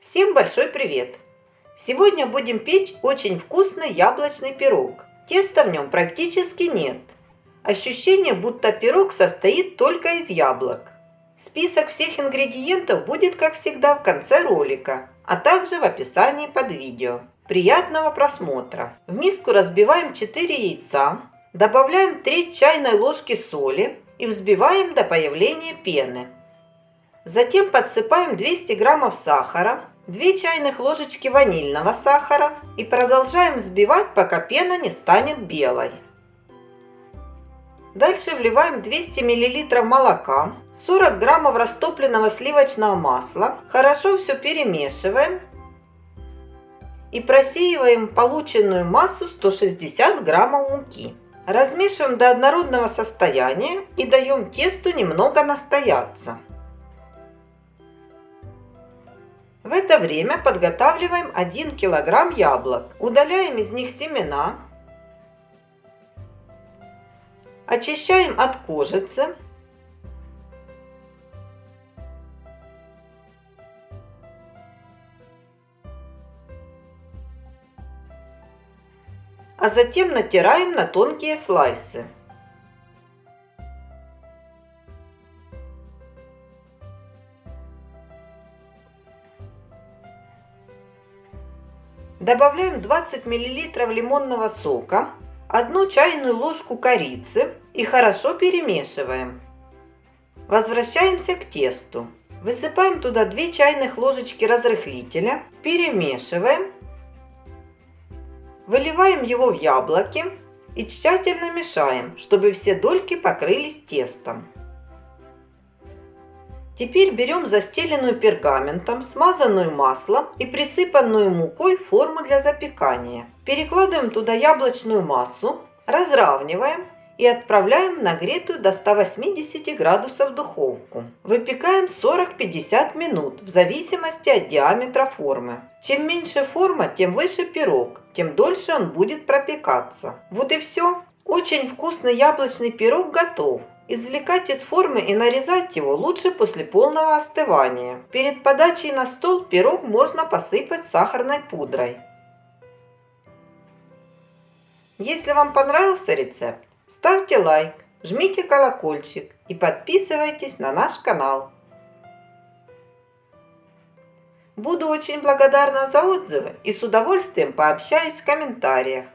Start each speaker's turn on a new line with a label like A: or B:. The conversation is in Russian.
A: Всем большой привет! Сегодня будем печь очень вкусный яблочный пирог. Теста в нем практически нет. Ощущение, будто пирог состоит только из яблок. Список всех ингредиентов будет, как всегда, в конце ролика, а также в описании под видео. Приятного просмотра! В миску разбиваем 4 яйца, добавляем 3 чайной ложки соли и взбиваем до появления пены. Затем подсыпаем 200 граммов сахара, 2 чайных ложечки ванильного сахара и продолжаем взбивать, пока пена не станет белой. Дальше вливаем 200 мл молока, 40 граммов растопленного сливочного масла. Хорошо все перемешиваем и просеиваем полученную массу 160 граммов муки. Размешиваем до однородного состояния и даем тесту немного настояться. В это время подготавливаем 1 килограмм яблок. Удаляем из них семена. Очищаем от кожицы. А затем натираем на тонкие слайсы. Добавляем 20 мл лимонного сока, одну чайную ложку корицы и хорошо перемешиваем. Возвращаемся к тесту. Высыпаем туда 2 чайных ложечки разрыхлителя, перемешиваем, выливаем его в яблоки и тщательно мешаем, чтобы все дольки покрылись тестом. Теперь берем застеленную пергаментом, смазанную маслом и присыпанную мукой форму для запекания. Перекладываем туда яблочную массу, разравниваем и отправляем в нагретую до 180 градусов духовку. Выпекаем 40-50 минут в зависимости от диаметра формы. Чем меньше форма, тем выше пирог, тем дольше он будет пропекаться. Вот и все. Очень вкусный яблочный пирог готов. Извлекать из формы и нарезать его лучше после полного остывания. Перед подачей на стол пирог можно посыпать сахарной пудрой. Если вам понравился рецепт, ставьте лайк, жмите колокольчик и подписывайтесь на наш канал. Буду очень благодарна за отзывы и с удовольствием пообщаюсь в комментариях.